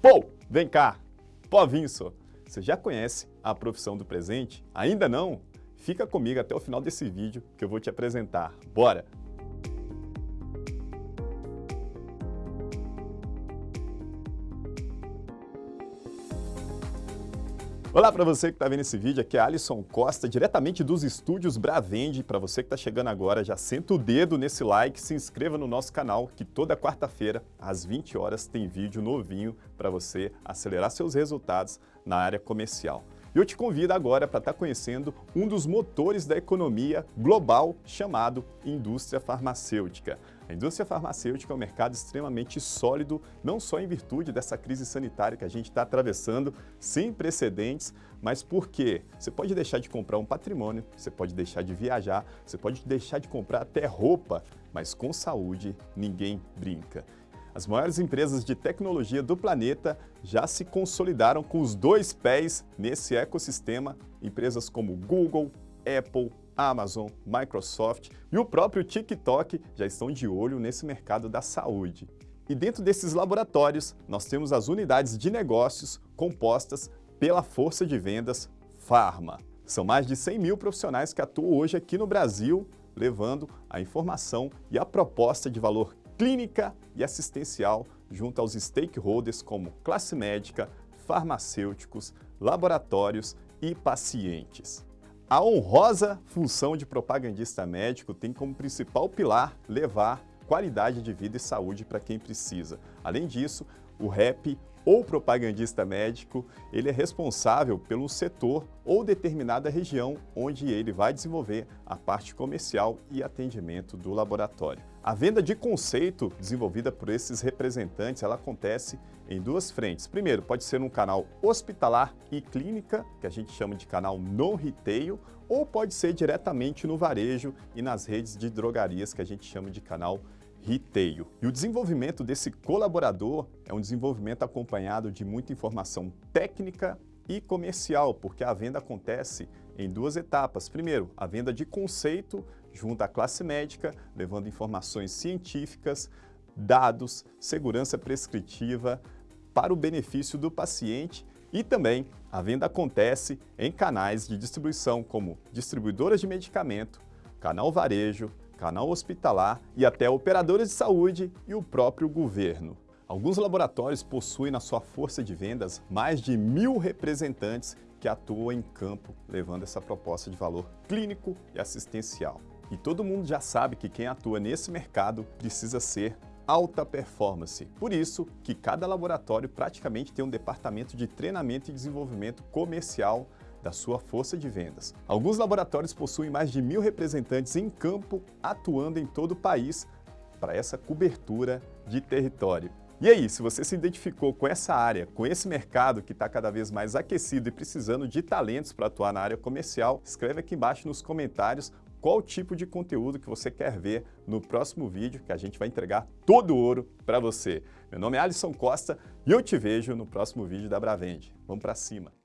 Pô, vem cá, pô Vinso, você já conhece a profissão do presente? Ainda não? Fica comigo até o final desse vídeo que eu vou te apresentar. Bora! Olá para você que está vendo esse vídeo, aqui é Alisson Costa, diretamente dos estúdios Bravende. Para você que está chegando agora, já senta o dedo nesse like, se inscreva no nosso canal, que toda quarta-feira, às 20 horas, tem vídeo novinho para você acelerar seus resultados na área comercial. E eu te convido agora para estar tá conhecendo um dos motores da economia global chamado indústria farmacêutica. A indústria farmacêutica é um mercado extremamente sólido, não só em virtude dessa crise sanitária que a gente está atravessando, sem precedentes, mas porque você pode deixar de comprar um patrimônio, você pode deixar de viajar, você pode deixar de comprar até roupa, mas com saúde ninguém brinca. As maiores empresas de tecnologia do planeta já se consolidaram com os dois pés nesse ecossistema, empresas como Google, Apple, Amazon, Microsoft e o próprio TikTok já estão de olho nesse mercado da saúde. E dentro desses laboratórios, nós temos as unidades de negócios compostas pela força de vendas Pharma. São mais de 100 mil profissionais que atuam hoje aqui no Brasil, levando a informação e a proposta de valor clínica e assistencial junto aos stakeholders como classe médica, farmacêuticos, laboratórios e pacientes. A honrosa função de propagandista médico tem como principal pilar levar qualidade de vida e saúde para quem precisa. Além disso, o REP ou propagandista médico, ele é responsável pelo setor ou determinada região onde ele vai desenvolver a parte comercial e atendimento do laboratório. A venda de conceito desenvolvida por esses representantes, ela acontece em duas frentes. Primeiro, pode ser um canal hospitalar e clínica, que a gente chama de canal non-retail, ou pode ser diretamente no varejo e nas redes de drogarias, que a gente chama de canal retail. E o desenvolvimento desse colaborador é um desenvolvimento acompanhado de muita informação técnica e comercial, porque a venda acontece em duas etapas. Primeiro, a venda de conceito junto à classe médica, levando informações científicas, dados, segurança prescritiva para o benefício do paciente e também a venda acontece em canais de distribuição como distribuidoras de medicamento, canal varejo, canal hospitalar e até operadoras de saúde e o próprio governo. Alguns laboratórios possuem na sua força de vendas mais de mil representantes que atuam em campo, levando essa proposta de valor clínico e assistencial. E todo mundo já sabe que quem atua nesse mercado precisa ser alta performance. Por isso que cada laboratório praticamente tem um departamento de treinamento e desenvolvimento comercial da sua força de vendas. Alguns laboratórios possuem mais de mil representantes em campo atuando em todo o país para essa cobertura de território. E aí, se você se identificou com essa área, com esse mercado que está cada vez mais aquecido e precisando de talentos para atuar na área comercial, escreve aqui embaixo nos comentários qual tipo de conteúdo que você quer ver no próximo vídeo, que a gente vai entregar todo o ouro para você. Meu nome é Alisson Costa e eu te vejo no próximo vídeo da Bravende. Vamos para cima!